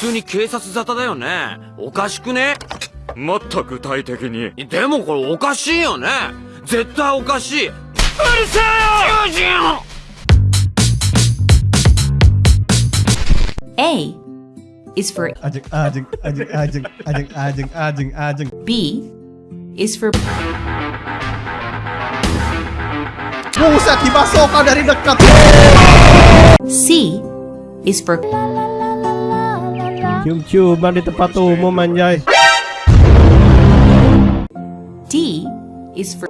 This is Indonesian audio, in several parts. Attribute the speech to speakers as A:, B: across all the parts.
A: 通に警察沙汰だよね。おかしくね
B: もっと具体的に
A: でもこれおかしいよね。絶対おかしい。うるせえよ囚人
C: A is for
D: Ajeng, ajeng, ajeng, ajeng, ajeng, ajeng, ajeng, ajeng.
C: B is for
D: Buset, dimasukkan dari dekat.
C: C is for
D: Cium-ciuman di tempat umum anjay.
C: D is for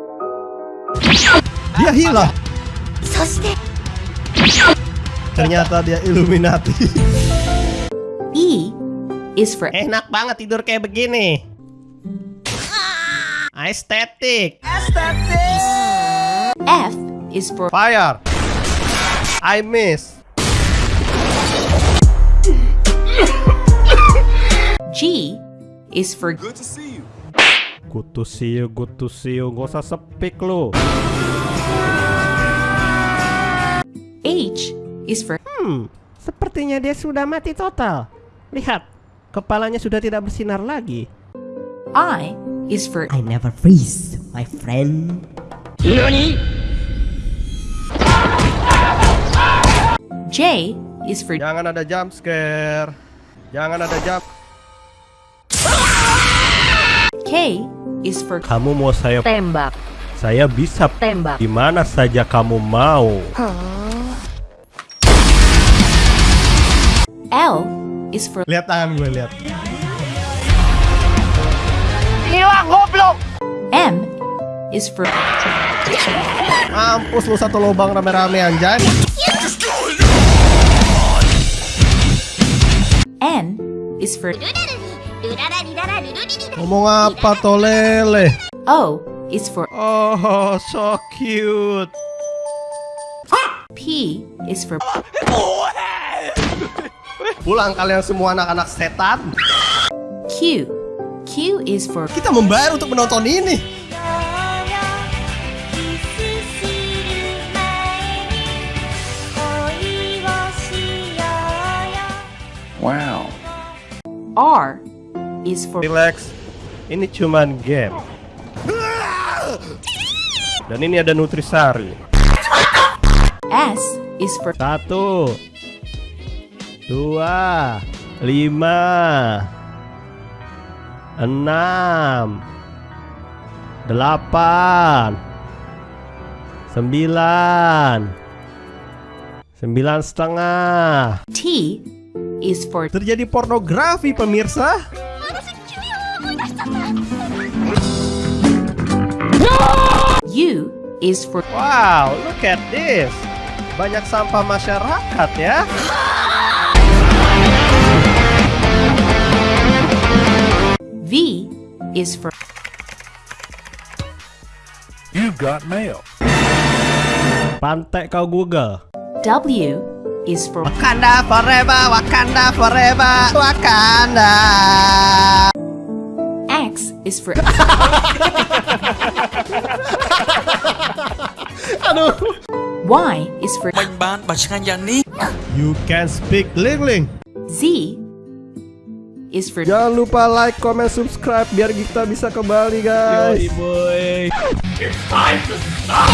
D: Dia hilang. Ternyata dia Illuminati.
C: E is for
D: Enak banget tidur kayak begini. Estetik.
C: F is for
D: Fire. I miss.
C: Is for
D: Good to see you, good to see you. Gak usah sepik lu.
C: H is for
D: Hmm, sepertinya dia sudah mati total. Lihat, kepalanya sudah tidak bersinar lagi.
C: I is for
E: I never freeze, my friend.
C: J is for
D: Jangan ada jump scare. Jangan ada jump.
C: K is for
D: Kamu mau saya
F: Tembak,
D: saya bisa
F: tembak.
D: di mana saja kamu mau.
C: L is for
D: Lihat tangan gue, lihat.
C: M is for
D: Mampus lu satu lubang rame-rame anjay.
C: N is for
D: Ngomong apa tolele?
C: O is for
D: Oh, so cute.
C: P is for
D: Pulang kalian semua anak-anak setan.
C: Q. Q is for
D: Kita membayar untuk menonton ini.
C: R is for
D: Relax. Ini cuman game. Dan ini ada nutrisari.
C: S is for
D: Satu, dua, lima, enam, delapan, sembilan, sembilan setengah.
C: T is for
D: Terjadi pornografi pemirsa.
C: U is for
D: Wow, look at this. Banyak sampah masyarakat ya.
C: V is for
D: Pantai kau Google.
C: W is for
D: Wakanda forever, Wakanda forever, Wakanda.
C: Is for
D: Aduh.
C: Y is for
D: You can speak Lingling.
C: Z is for
D: Jangan lupa like, comment, subscribe biar kita bisa kembali guys.
G: It's time to stop.